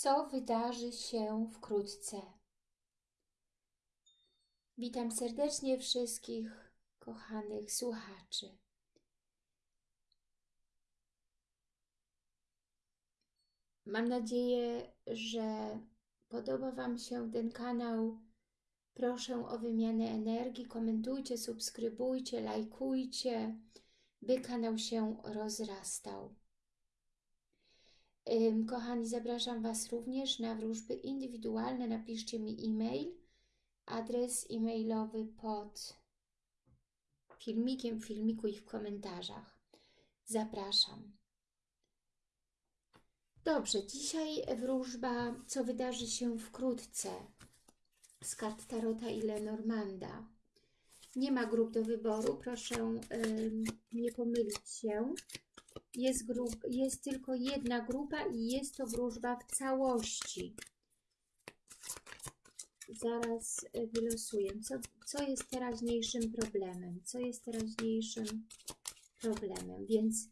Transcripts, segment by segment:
co wydarzy się wkrótce. Witam serdecznie wszystkich kochanych słuchaczy. Mam nadzieję, że podoba Wam się ten kanał. Proszę o wymianę energii, komentujcie, subskrybujcie, lajkujcie, by kanał się rozrastał. Kochani, zapraszam Was również na wróżby indywidualne. Napiszcie mi e-mail, adres e-mailowy pod filmikiem, filmiku i w komentarzach. Zapraszam. Dobrze, dzisiaj wróżba, co wydarzy się wkrótce z kart Tarota i Lenormanda. Nie ma grup do wyboru, proszę yy, nie pomylić się. Jest, grup, jest tylko jedna grupa i jest to wróżba w całości. Zaraz y, wylosuję. Co, co jest teraźniejszym problemem? Co jest teraźniejszym problemem? Więc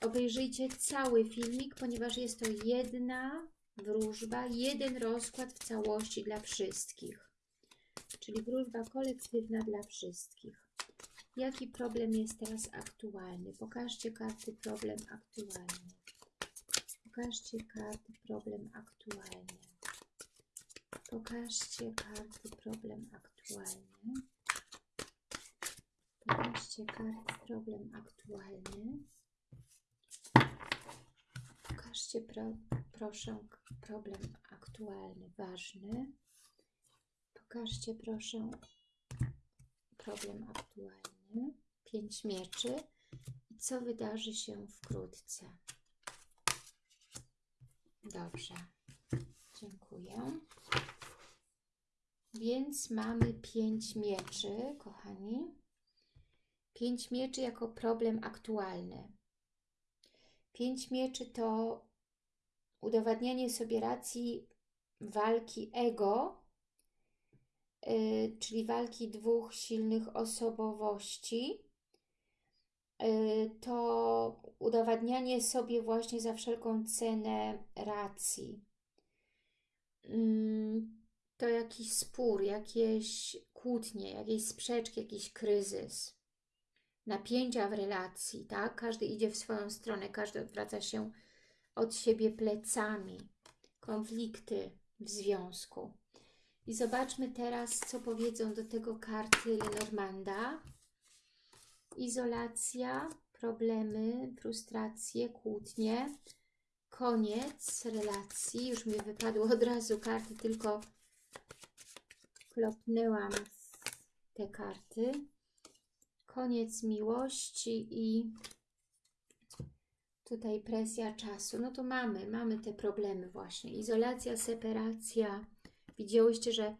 obejrzyjcie cały filmik, ponieważ jest to jedna wróżba, jeden rozkład w całości dla wszystkich. Czyli wróżba kolektywna dla wszystkich. Jaki problem jest teraz aktualny? Pokażcie karty problem aktualny. Pokażcie karty problem aktualny. Pokażcie karty problem aktualny. Pokażcie karty problem aktualny. Pokażcie pro, proszę problem aktualny, ważny. Pokażcie proszę problem aktualny. Pięć mieczy. I co wydarzy się wkrótce? Dobrze. Dziękuję. Więc mamy pięć mieczy, kochani. Pięć mieczy jako problem aktualny. Pięć mieczy to udowadnianie sobie racji walki ego, czyli walki dwóch silnych osobowości, yy, to udowadnianie sobie właśnie za wszelką cenę racji. Yy, to jakiś spór, jakieś kłótnie, jakieś sprzeczki, jakiś kryzys, napięcia w relacji, tak? Każdy idzie w swoją stronę, każdy odwraca się od siebie plecami, konflikty w związku. I zobaczmy teraz, co powiedzą do tego karty Lenormanda. Izolacja, problemy, frustracje, kłótnie, koniec relacji. Już mi wypadło od razu karty, tylko klopnęłam te karty. Koniec miłości i tutaj presja czasu. No to mamy, mamy te problemy właśnie. Izolacja, separacja, Widziałyście, że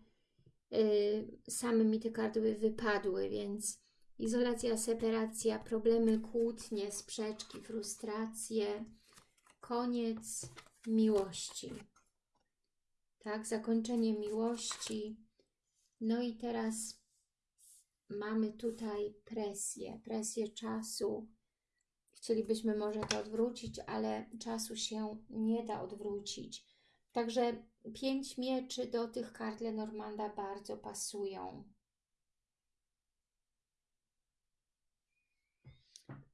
y, same mi te karty wypadły, więc izolacja, separacja, problemy, kłótnie, sprzeczki, frustracje, koniec miłości. Tak, zakończenie miłości. No i teraz mamy tutaj presję, presję czasu. Chcielibyśmy może to odwrócić, ale czasu się nie da odwrócić. Także pięć mieczy do tych kart Lenormanda bardzo pasują.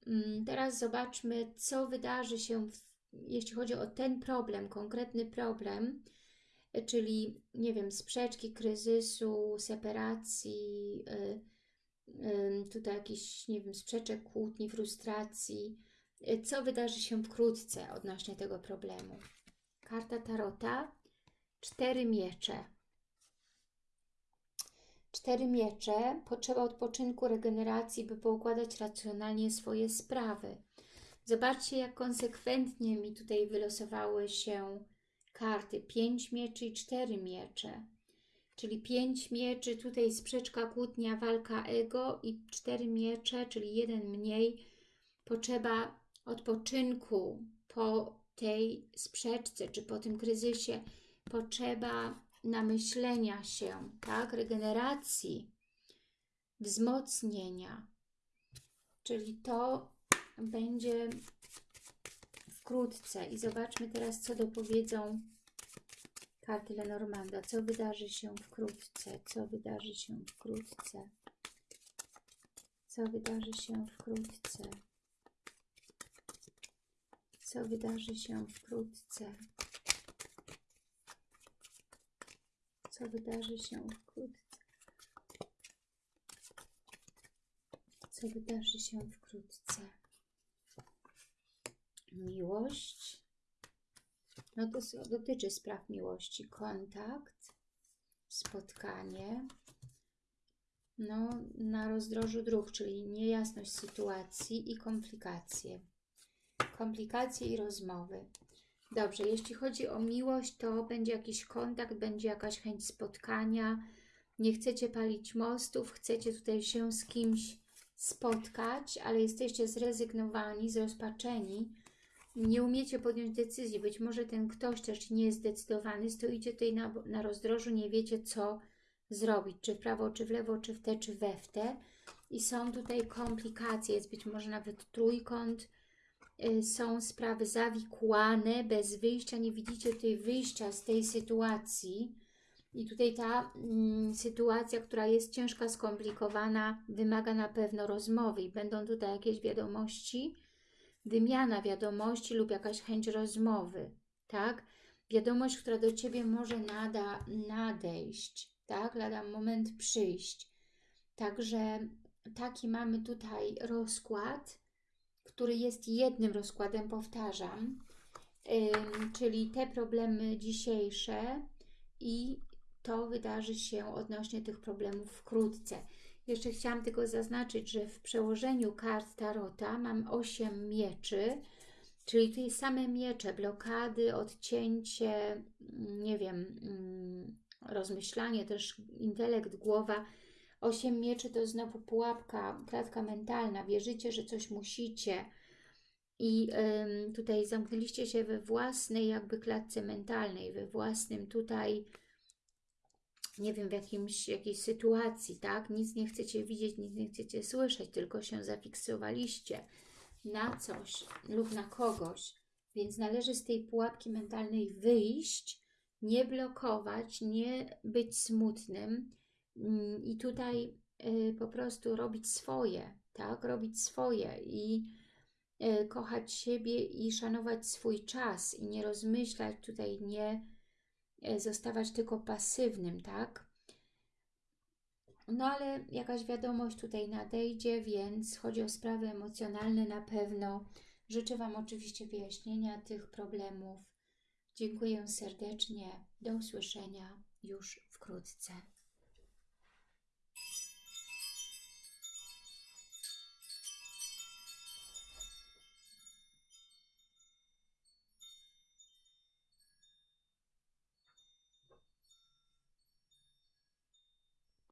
Mm, teraz zobaczmy, co wydarzy się, w, jeśli chodzi o ten problem, konkretny problem, czyli, nie wiem, sprzeczki, kryzysu, separacji, yy, yy, tutaj jakiś, nie wiem, sprzeczek, kłótni, frustracji. Yy, co wydarzy się wkrótce odnośnie tego problemu? Karta Tarota Cztery miecze. Cztery miecze, potrzeba odpoczynku, regeneracji, by poukładać racjonalnie swoje sprawy. Zobaczcie, jak konsekwentnie mi tutaj wylosowały się karty. Pięć mieczy i cztery miecze. Czyli pięć mieczy, tutaj sprzeczka, kłótnia, walka ego i cztery miecze, czyli jeden mniej. Potrzeba odpoczynku po tej sprzeczce, czy po tym kryzysie, potrzeba namyślenia się, tak, regeneracji, wzmocnienia. Czyli to będzie wkrótce. I zobaczmy teraz, co dopowiedzą karty Lenormanda. Co wydarzy się wkrótce? Co wydarzy się wkrótce? Co wydarzy się wkrótce? Co wydarzy się wkrótce? Co wydarzy się wkrótce? Co wydarzy się wkrótce? Miłość. No to dotyczy spraw miłości. Kontakt, spotkanie. No, na rozdrożu dróg, czyli niejasność sytuacji i komplikacje. Komplikacje i rozmowy. Dobrze, jeśli chodzi o miłość, to będzie jakiś kontakt, będzie jakaś chęć spotkania. Nie chcecie palić mostów, chcecie tutaj się z kimś spotkać, ale jesteście zrezygnowani, zrozpaczeni. Nie umiecie podjąć decyzji. Być może ten ktoś też nie jest zdecydowany. Stoicie tutaj na, na rozdrożu, nie wiecie co zrobić. Czy w prawo, czy w lewo, czy w te, czy we w te. I są tutaj komplikacje. Jest być może nawet trójkąt. Y, Są sprawy zawikłane, bez wyjścia. Nie widzicie tutaj wyjścia z tej sytuacji. I tutaj ta mm, sytuacja, która jest ciężka, skomplikowana, wymaga na pewno rozmowy. I będą tutaj jakieś wiadomości, wymiana wiadomości lub jakaś chęć rozmowy, tak? Wiadomość, która do Ciebie może nada, nadejść, tak? Lada moment przyjść. Także taki mamy tutaj rozkład, który jest jednym rozkładem, powtarzam, czyli te problemy dzisiejsze i to wydarzy się odnośnie tych problemów wkrótce. Jeszcze chciałam tylko zaznaczyć, że w przełożeniu kart Tarota mam 8 mieczy, czyli tutaj same miecze, blokady, odcięcie, nie wiem, mm, rozmyślanie, też intelekt, głowa. 8 mieczy to znowu pułapka, klatka mentalna. Wierzycie, że coś musicie i tutaj zamknęliście się we własnej jakby klatce mentalnej, we własnym tutaj nie wiem, w jakimś, jakiejś sytuacji, tak? Nic nie chcecie widzieć, nic nie chcecie słyszeć, tylko się zafiksowaliście na coś lub na kogoś. Więc należy z tej pułapki mentalnej wyjść, nie blokować, nie być smutnym i tutaj y, po prostu robić swoje, tak? Robić swoje i y, kochać siebie i szanować swój czas i nie rozmyślać tutaj, nie e, zostawać tylko pasywnym, tak? No ale jakaś wiadomość tutaj nadejdzie, więc chodzi o sprawy emocjonalne na pewno. Życzę Wam oczywiście wyjaśnienia tych problemów. Dziękuję serdecznie. Do usłyszenia już wkrótce.